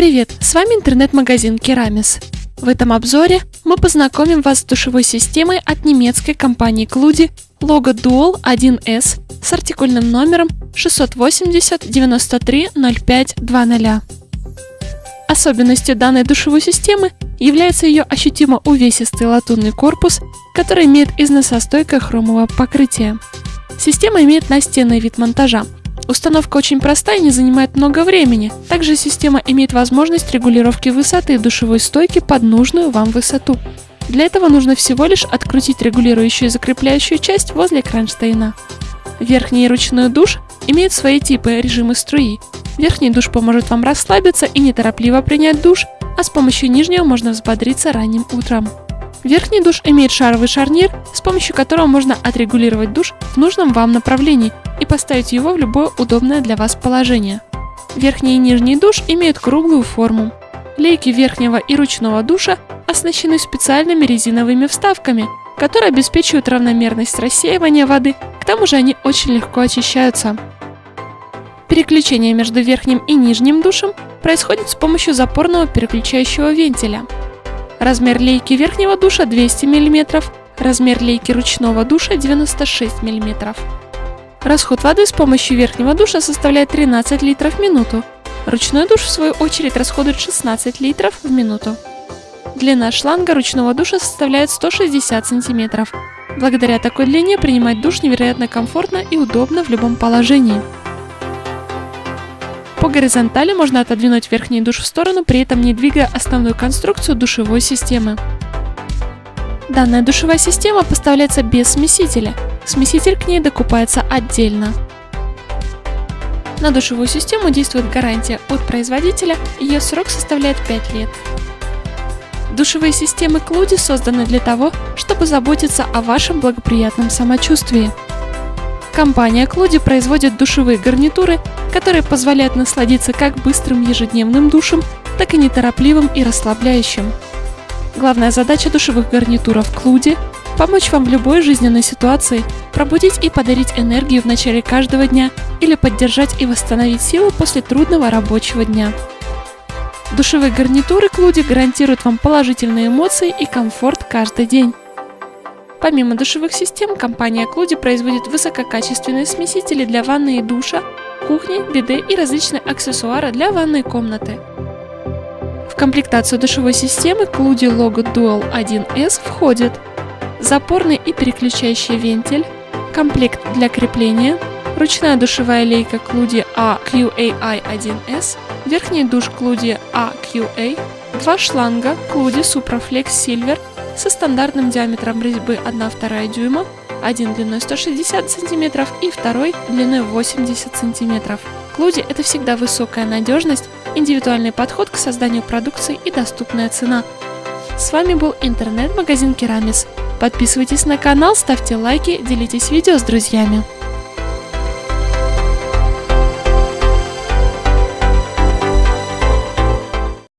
Привет, с вами интернет-магазин Керамис. В этом обзоре мы познакомим вас с душевой системой от немецкой компании Клуди Logo Dual 1S с артикульным номером 680 93 05 20. Особенностью данной душевой системы является ее ощутимо увесистый латунный корпус, который имеет износостойкое хромовое покрытие. Система имеет настенный вид монтажа, Установка очень простая и не занимает много времени. Также система имеет возможность регулировки высоты душевой стойки под нужную вам высоту. Для этого нужно всего лишь открутить регулирующую и закрепляющую часть возле кронштейна. Верхний и ручной душ имеют свои типы режимы струи. Верхний душ поможет вам расслабиться и неторопливо принять душ, а с помощью нижнего можно взбодриться ранним утром. Верхний душ имеет шаровый шарнир, с помощью которого можно отрегулировать душ в нужном вам направлении и поставить его в любое удобное для вас положение. Верхний и нижний душ имеют круглую форму. Лейки верхнего и ручного душа оснащены специальными резиновыми вставками, которые обеспечивают равномерность рассеивания воды, к тому же они очень легко очищаются. Переключение между верхним и нижним душем происходит с помощью запорного переключающего вентиля. Размер лейки верхнего душа 200 мм, размер лейки ручного душа 96 мм. Расход воды с помощью верхнего душа составляет 13 литров в минуту. Ручной душ, в свою очередь, расходует 16 литров в минуту. Длина шланга ручного душа составляет 160 сантиметров. Благодаря такой длине принимать душ невероятно комфортно и удобно в любом положении. По горизонтали можно отодвинуть верхний душ в сторону, при этом не двигая основную конструкцию душевой системы. Данная душевая система поставляется без смесителя – Смеситель к ней докупается отдельно. На душевую систему действует гарантия от производителя, ее срок составляет 5 лет. Душевые системы Клуди созданы для того, чтобы заботиться о вашем благоприятном самочувствии. Компания Клуди производит душевые гарнитуры, которые позволяют насладиться как быстрым ежедневным душем, так и неторопливым и расслабляющим. Главная задача душевых гарнитуров Клуди помочь вам в любой жизненной ситуации, пробудить и подарить энергию в начале каждого дня или поддержать и восстановить силы после трудного рабочего дня. Душевые гарнитуры Клуди гарантируют вам положительные эмоции и комфорт каждый день. Помимо душевых систем, компания Клуди производит высококачественные смесители для ванны и душа, кухни, биде и различные аксессуары для ванной комнаты. Комплектацию душевой системы Клуди Logo Dual 1S входит. Запорный и переключающий вентиль, комплект для крепления, ручная душевая лейка Клуди AQAI1S, верхний душ Клуди AQA, два шланга Клуди Supraflex Silver со стандартным диаметром резьбы 1,2 дюйма, один длиной 160 см и второй длиной 80 см. Клуди это всегда высокая надежность, индивидуальный подход к созданию продукции и доступная цена. С вами был интернет-магазин Керамис. Подписывайтесь на канал, ставьте лайки, делитесь видео с друзьями.